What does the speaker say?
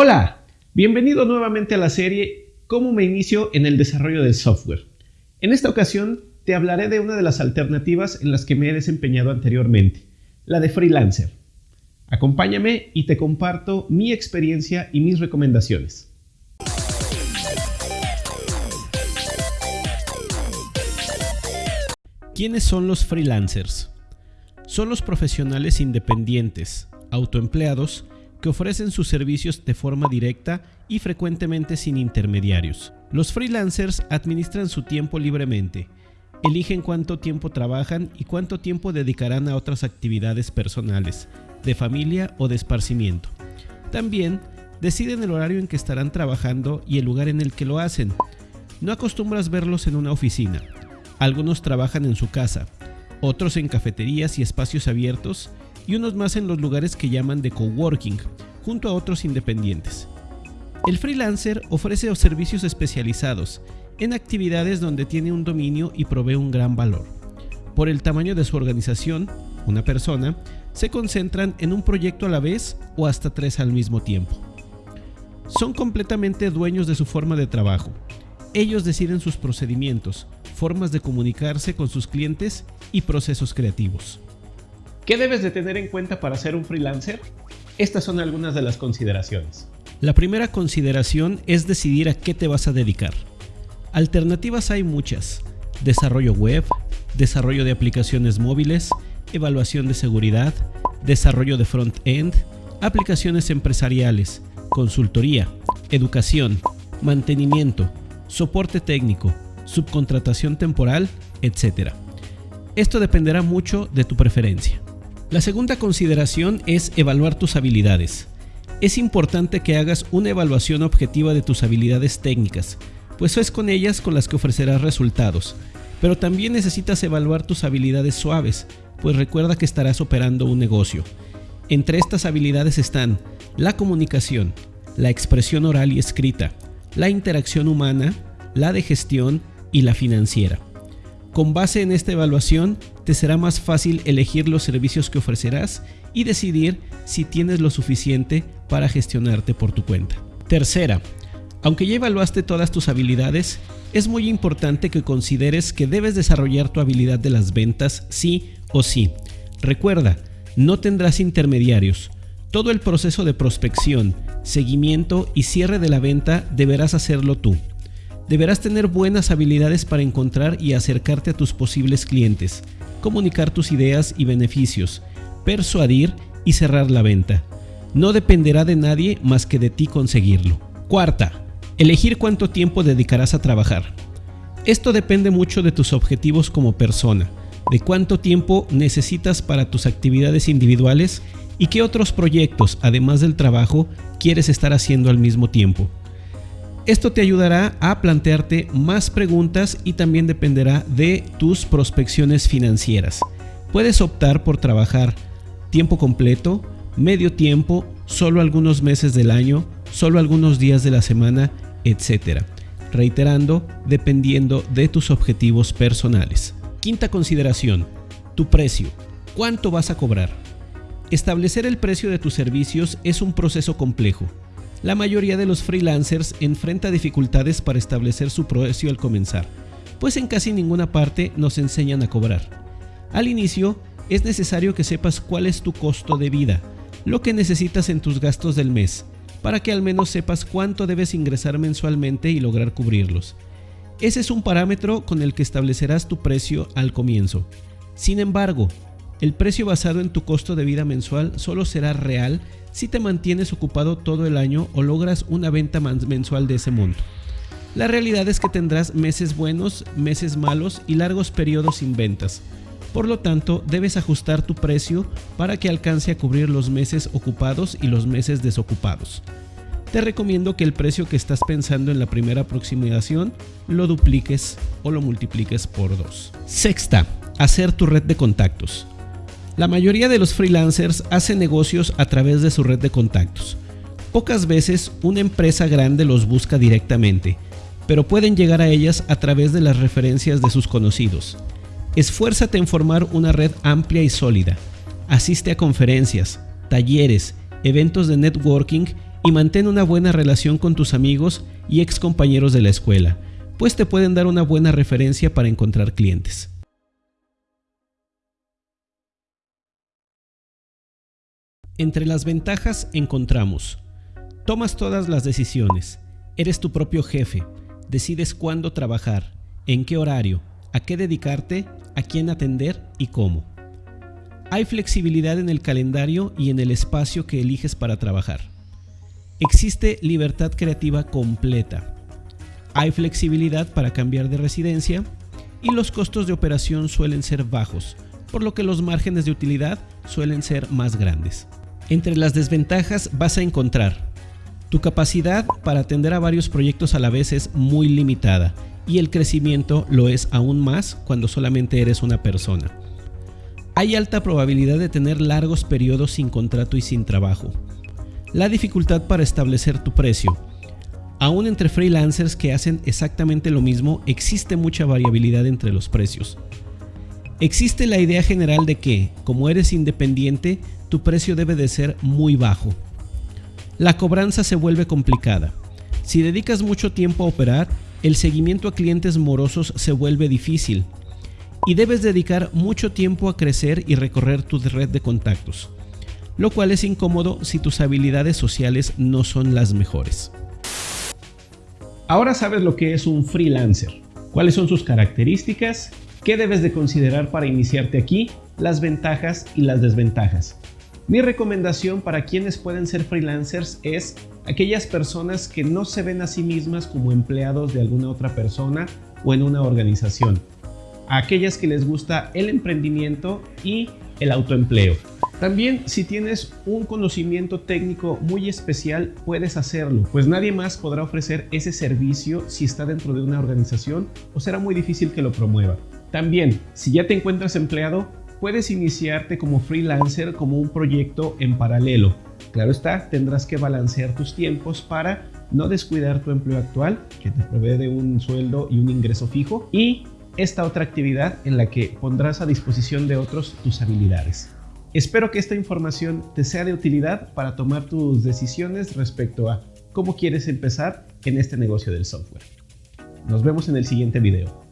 Hola, bienvenido nuevamente a la serie Cómo me inicio en el desarrollo del software. En esta ocasión te hablaré de una de las alternativas en las que me he desempeñado anteriormente, la de freelancer. Acompáñame y te comparto mi experiencia y mis recomendaciones. ¿Quiénes son los freelancers? Son los profesionales independientes, autoempleados, que ofrecen sus servicios de forma directa y frecuentemente sin intermediarios. Los freelancers administran su tiempo libremente, eligen cuánto tiempo trabajan y cuánto tiempo dedicarán a otras actividades personales, de familia o de esparcimiento. También deciden el horario en que estarán trabajando y el lugar en el que lo hacen. No acostumbras verlos en una oficina. Algunos trabajan en su casa, otros en cafeterías y espacios abiertos y unos más en los lugares que llaman de coworking, junto a otros independientes. El freelancer ofrece servicios especializados en actividades donde tiene un dominio y provee un gran valor. Por el tamaño de su organización, una persona, se concentran en un proyecto a la vez o hasta tres al mismo tiempo. Son completamente dueños de su forma de trabajo. Ellos deciden sus procedimientos, formas de comunicarse con sus clientes y procesos creativos. ¿Qué debes de tener en cuenta para ser un freelancer? Estas son algunas de las consideraciones. La primera consideración es decidir a qué te vas a dedicar. Alternativas hay muchas. Desarrollo web, desarrollo de aplicaciones móviles, evaluación de seguridad, desarrollo de front-end, aplicaciones empresariales, consultoría, educación, mantenimiento, soporte técnico, subcontratación temporal, etc. Esto dependerá mucho de tu preferencia. La segunda consideración es evaluar tus habilidades. Es importante que hagas una evaluación objetiva de tus habilidades técnicas, pues es con ellas con las que ofrecerás resultados. Pero también necesitas evaluar tus habilidades suaves, pues recuerda que estarás operando un negocio. Entre estas habilidades están la comunicación, la expresión oral y escrita, la interacción humana, la de gestión y la financiera. Con base en esta evaluación, te será más fácil elegir los servicios que ofrecerás y decidir si tienes lo suficiente para gestionarte por tu cuenta. Tercera, aunque ya evaluaste todas tus habilidades, es muy importante que consideres que debes desarrollar tu habilidad de las ventas sí o sí. Recuerda, no tendrás intermediarios. Todo el proceso de prospección, seguimiento y cierre de la venta deberás hacerlo tú. Deberás tener buenas habilidades para encontrar y acercarte a tus posibles clientes, comunicar tus ideas y beneficios, persuadir y cerrar la venta. No dependerá de nadie más que de ti conseguirlo. Cuarta, elegir cuánto tiempo dedicarás a trabajar. Esto depende mucho de tus objetivos como persona, de cuánto tiempo necesitas para tus actividades individuales y qué otros proyectos, además del trabajo, quieres estar haciendo al mismo tiempo. Esto te ayudará a plantearte más preguntas y también dependerá de tus prospecciones financieras. Puedes optar por trabajar tiempo completo, medio tiempo, solo algunos meses del año, solo algunos días de la semana, etc. Reiterando, dependiendo de tus objetivos personales. Quinta consideración, tu precio. ¿Cuánto vas a cobrar? Establecer el precio de tus servicios es un proceso complejo la mayoría de los freelancers enfrenta dificultades para establecer su precio al comenzar, pues en casi ninguna parte nos enseñan a cobrar. Al inicio, es necesario que sepas cuál es tu costo de vida, lo que necesitas en tus gastos del mes, para que al menos sepas cuánto debes ingresar mensualmente y lograr cubrirlos. Ese es un parámetro con el que establecerás tu precio al comienzo. Sin embargo, el precio basado en tu costo de vida mensual solo será real si te mantienes ocupado todo el año o logras una venta mensual de ese monto. La realidad es que tendrás meses buenos, meses malos y largos periodos sin ventas. Por lo tanto, debes ajustar tu precio para que alcance a cubrir los meses ocupados y los meses desocupados. Te recomiendo que el precio que estás pensando en la primera aproximación lo dupliques o lo multipliques por dos. Sexta, hacer tu red de contactos. La mayoría de los freelancers hacen negocios a través de su red de contactos. Pocas veces una empresa grande los busca directamente, pero pueden llegar a ellas a través de las referencias de sus conocidos. Esfuérzate en formar una red amplia y sólida. Asiste a conferencias, talleres, eventos de networking y mantén una buena relación con tus amigos y ex compañeros de la escuela, pues te pueden dar una buena referencia para encontrar clientes. Entre las ventajas encontramos, tomas todas las decisiones, eres tu propio jefe, decides cuándo trabajar, en qué horario, a qué dedicarte, a quién atender y cómo. Hay flexibilidad en el calendario y en el espacio que eliges para trabajar. Existe libertad creativa completa. Hay flexibilidad para cambiar de residencia y los costos de operación suelen ser bajos, por lo que los márgenes de utilidad suelen ser más grandes. Entre las desventajas vas a encontrar tu capacidad para atender a varios proyectos a la vez es muy limitada y el crecimiento lo es aún más cuando solamente eres una persona. Hay alta probabilidad de tener largos periodos sin contrato y sin trabajo. La dificultad para establecer tu precio. Aún entre freelancers que hacen exactamente lo mismo, existe mucha variabilidad entre los precios. Existe la idea general de que, como eres independiente, tu precio debe de ser muy bajo. La cobranza se vuelve complicada. Si dedicas mucho tiempo a operar, el seguimiento a clientes morosos se vuelve difícil y debes dedicar mucho tiempo a crecer y recorrer tu red de contactos, lo cual es incómodo si tus habilidades sociales no son las mejores. Ahora sabes lo que es un freelancer, cuáles son sus características, qué debes de considerar para iniciarte aquí, las ventajas y las desventajas. Mi recomendación para quienes pueden ser freelancers es aquellas personas que no se ven a sí mismas como empleados de alguna otra persona o en una organización. aquellas que les gusta el emprendimiento y el autoempleo. También si tienes un conocimiento técnico muy especial puedes hacerlo, pues nadie más podrá ofrecer ese servicio si está dentro de una organización o será muy difícil que lo promueva. También, si ya te encuentras empleado, puedes iniciarte como freelancer como un proyecto en paralelo. Claro está, tendrás que balancear tus tiempos para no descuidar tu empleo actual, que te provee de un sueldo y un ingreso fijo, y esta otra actividad en la que pondrás a disposición de otros tus habilidades. Espero que esta información te sea de utilidad para tomar tus decisiones respecto a cómo quieres empezar en este negocio del software. Nos vemos en el siguiente video.